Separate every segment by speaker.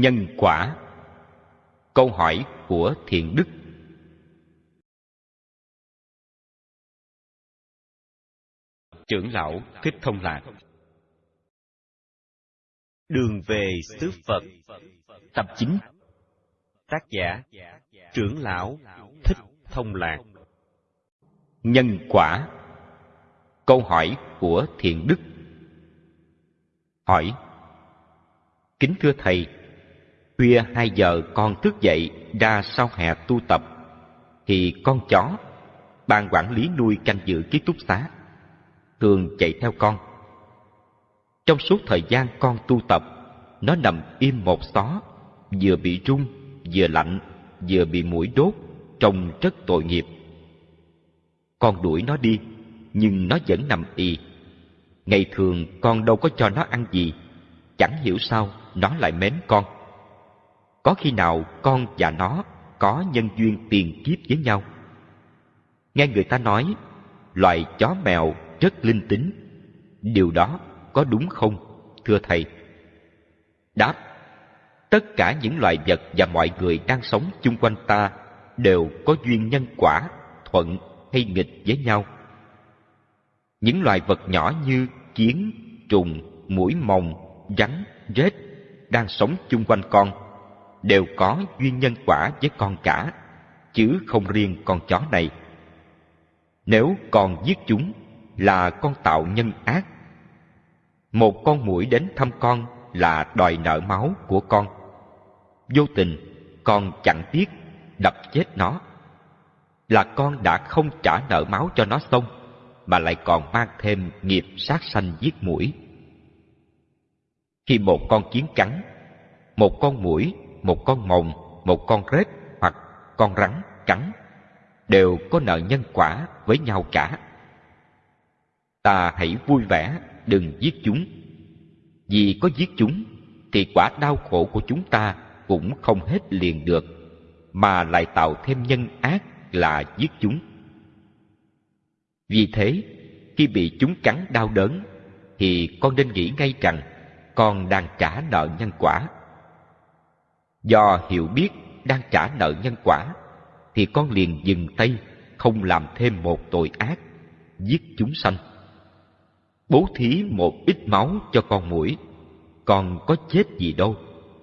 Speaker 1: Nhân quả. Câu hỏi của Thiện Đức. Trưởng lão Thích Thông Lạc. Đường về xứ Phật. Tập chính Tác giả. Trưởng lão Thích Thông Lạc. Nhân quả. Câu hỏi của Thiện Đức. Hỏi. Kính thưa Thầy, khuya hai giờ con thức dậy ra sau hè tu tập, thì con chó, ban quản lý nuôi canh giữ ký túc xá, thường chạy theo con. Trong suốt thời gian con tu tập, nó nằm im một xó, vừa bị rung, vừa lạnh, vừa bị mũi đốt, trông rất tội nghiệp. Con đuổi nó đi, nhưng nó vẫn nằm y. Ngày thường con đâu có cho nó ăn gì, chẳng hiểu sao nó lại mến con. Có khi nào con và nó có nhân duyên tiền kiếp với nhau? Nghe người ta nói, loài chó mèo rất linh tính. Điều đó có đúng không, thưa thầy? Đáp, tất cả những loài vật và mọi người đang sống chung quanh ta đều có duyên nhân quả, thuận hay nghịch với nhau. Những loài vật nhỏ như kiến, trùng, mũi mồng, rắn, rết đang sống chung quanh con đều có duyên nhân quả với con cả, chứ không riêng con chó này. Nếu con giết chúng là con tạo nhân ác. Một con muỗi đến thăm con là đòi nợ máu của con. Vô tình, con chẳng tiếc đập chết nó. Là con đã không trả nợ máu cho nó xong, mà lại còn mang thêm nghiệp sát sanh giết mũi. Khi một con kiến cắn, một con muỗi, một con mồng, một con rết hoặc con rắn cắn, đều có nợ nhân quả với nhau cả. Ta hãy vui vẻ, đừng giết chúng. Vì có giết chúng, thì quả đau khổ của chúng ta cũng không hết liền được, mà lại tạo thêm nhân ác là giết chúng. Vì thế, khi bị chúng cắn đau đớn, thì con nên nghĩ ngay rằng con đang trả nợ nhân quả. Do hiểu biết đang trả nợ nhân quả, thì con liền dừng tay, không làm thêm một tội ác, giết chúng sanh. Bố thí một ít máu cho con mũi, còn có chết gì đâu,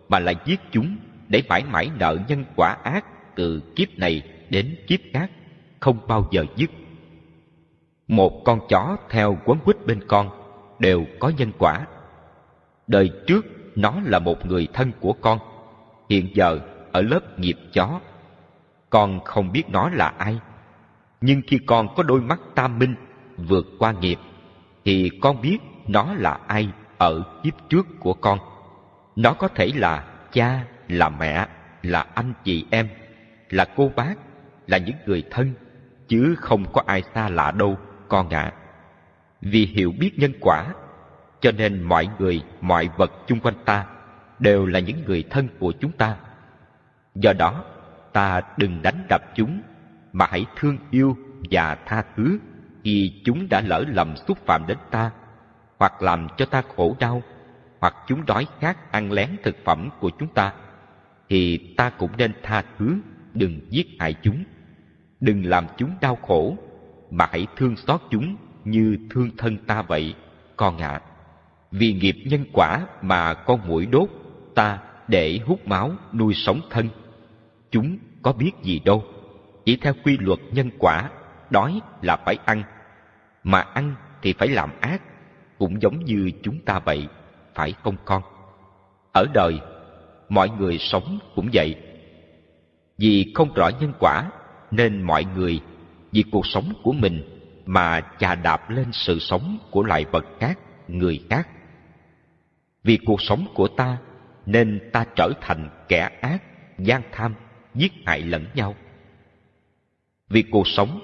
Speaker 1: mà lại giết chúng để mãi mãi nợ nhân quả ác từ kiếp này đến kiếp khác, không bao giờ dứt. Một con chó theo quấn quýt bên con đều có nhân quả Đời trước nó là một người thân của con, hiện giờ ở lớp nghiệp chó. Con không biết nó là ai, nhưng khi con có đôi mắt tam minh vượt qua nghiệp, thì con biết nó là ai ở kiếp trước của con. Nó có thể là cha, là mẹ, là anh chị em, là cô bác, là những người thân, chứ không có ai xa lạ đâu, con ạ. Vì hiểu biết nhân quả cho nên mọi người, mọi vật chung quanh ta đều là những người thân của chúng ta. Do đó, ta đừng đánh đập chúng, mà hãy thương yêu và tha thứ khi chúng đã lỡ lầm xúc phạm đến ta, hoặc làm cho ta khổ đau, hoặc chúng đói khát ăn lén thực phẩm của chúng ta, thì ta cũng nên tha thứ, đừng giết hại chúng. Đừng làm chúng đau khổ, mà hãy thương xót chúng như thương thân ta vậy, con ạ. À vì nghiệp nhân quả mà con mũi đốt ta để hút máu nuôi sống thân. Chúng có biết gì đâu. Chỉ theo quy luật nhân quả, đói là phải ăn, mà ăn thì phải làm ác, cũng giống như chúng ta vậy, phải không con? Ở đời, mọi người sống cũng vậy. Vì không rõ nhân quả, nên mọi người, vì cuộc sống của mình mà chà đạp lên sự sống của loài vật khác, người khác. Vì cuộc sống của ta nên ta trở thành kẻ ác, gian tham, giết hại lẫn nhau. Vì cuộc sống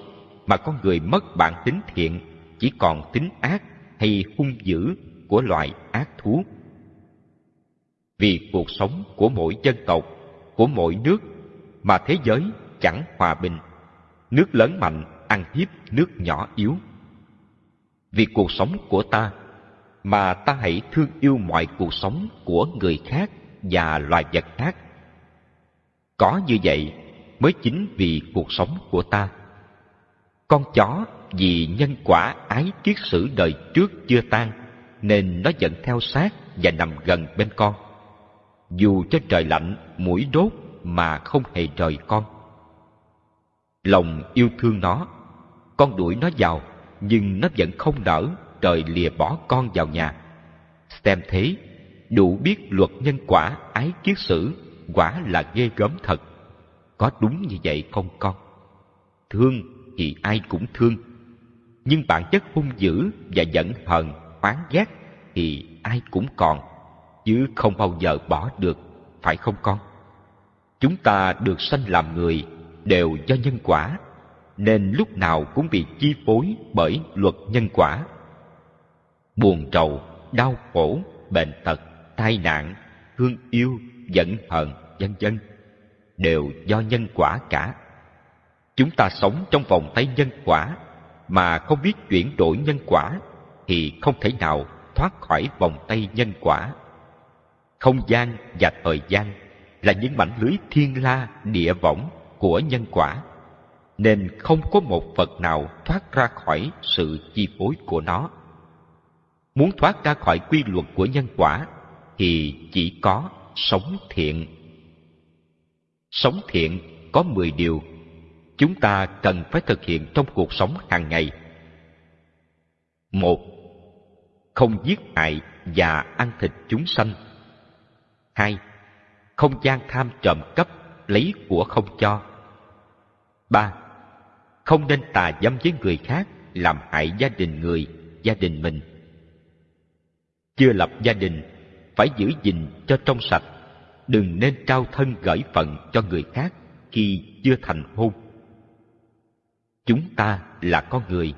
Speaker 1: mà con người mất bản tính thiện chỉ còn tính ác hay hung dữ của loài ác thú. Vì cuộc sống của mỗi dân tộc, của mỗi nước mà thế giới chẳng hòa bình, nước lớn mạnh ăn hiếp nước nhỏ yếu. Vì cuộc sống của ta mà ta hãy thương yêu mọi cuộc sống của người khác và loài vật khác. Có như vậy mới chính vì cuộc sống của ta. Con chó vì nhân quả ái kiết sử đời trước chưa tan nên nó vẫn theo sát và nằm gần bên con. Dù cho trời lạnh, mũi đốt mà không hề rời con. Lòng yêu thương nó, con đuổi nó vào, nhưng nó vẫn không nở trời lìa bỏ con vào nhà. Xem thế, đủ biết luật nhân quả ái kiết sử quả là ghê gớm thật. Có đúng như vậy không con? Thương thì ai cũng thương, nhưng bản chất hung dữ và giận hờn, oán ghét thì ai cũng còn, chứ không bao giờ bỏ được, phải không con? Chúng ta được sanh làm người đều do nhân quả, nên lúc nào cũng bị chi phối bởi luật nhân quả. Buồn trầu, đau khổ, bệnh tật, tai nạn, thương yêu, giận hờn, vân vân đều do nhân quả cả. Chúng ta sống trong vòng tay nhân quả mà không biết chuyển đổi nhân quả thì không thể nào thoát khỏi vòng tay nhân quả. Không gian và thời gian là những mảnh lưới thiên la địa võng của nhân quả, nên không có một vật nào thoát ra khỏi sự chi phối của nó. Muốn thoát ra khỏi quy luật của nhân quả thì chỉ có sống thiện. Sống thiện có mười điều chúng ta cần phải thực hiện trong cuộc sống hàng ngày. Một, không giết hại và ăn thịt chúng sanh. Hai, không gian tham trộm cắp, lấy của không cho. Ba, không nên tà dâm với người khác, làm hại gia đình người, gia đình mình. Chưa lập gia đình, phải giữ gìn cho trong sạch, đừng nên trao thân gửi phận cho người khác khi chưa thành hôn. Chúng ta là con người,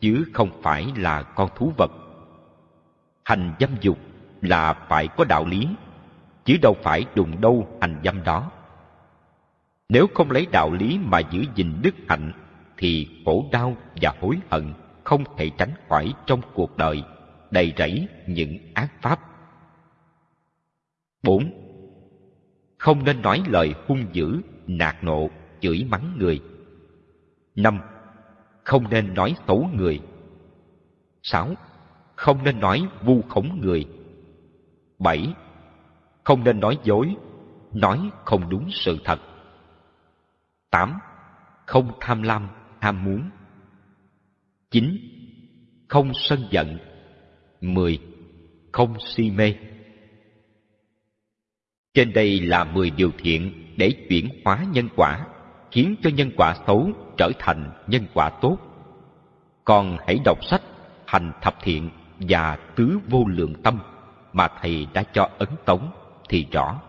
Speaker 1: chứ không phải là con thú vật. Hành dâm dục là phải có đạo lý, chứ đâu phải đùng đâu hành dâm đó. Nếu không lấy đạo lý mà giữ gìn đức hạnh, thì khổ đau và hối hận không thể tránh khỏi trong cuộc đời, đầy rẫy những ác pháp. 4. Không nên nói lời hung dữ, nạt nộ, chửi mắng người. 5. Không nên nói xấu người. 6. Không nên nói vu khống người. 7. Không nên nói dối, nói không đúng sự thật. 8. Không tham lam, ham muốn. 9. Không sân giận. 10. Không si mê. Trên đây là 10 điều thiện để chuyển hóa nhân quả, khiến cho nhân quả xấu trở thành nhân quả tốt. Còn hãy đọc sách Hành Thập Thiện và Tứ Vô Lượng Tâm mà Thầy đã cho ấn tống thì rõ.